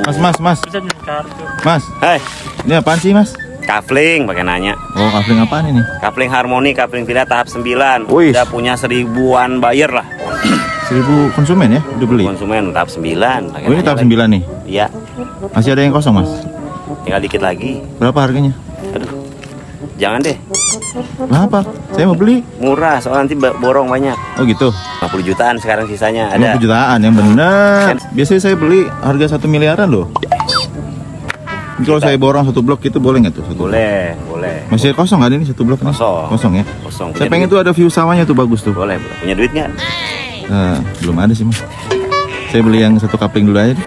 Mas, mas, mas, Bisa di kartu. mas. Hai, Ini apaan sih, mas? kafling pakai nanya. Oh, kafling apaan ini? Kafling harmoni, kafling villa tahap 9. Wih. Udah punya seribuan buyer lah. Seribu konsumen ya? Udah beli? Konsumen tahap 9. pakai Oh, ini tahap lagi. 9 nih. Iya, Masih ada yang kosong, mas? tinggal dikit lagi. Berapa harganya? Jangan deh, Kenapa? Saya mau beli. murah soalnya nanti borong banyak. Oh gitu. 50 jutaan sekarang sisanya ada. 50 jutaan yang bener. Biasanya saya beli harga satu miliaran loh. Kalau saya borong satu blok itu boleh nggak tuh? Satu blok? Boleh, boleh. Masih kosong kan ini satu blok? nih? Kosong. Kosong ya. Kosong. Saya pengen duit? tuh ada view sawahnya tuh bagus tuh. Boleh, boleh. Punya duit nggak? Eh, belum ada sih mas. Saya beli yang satu kapling dulu aja. deh.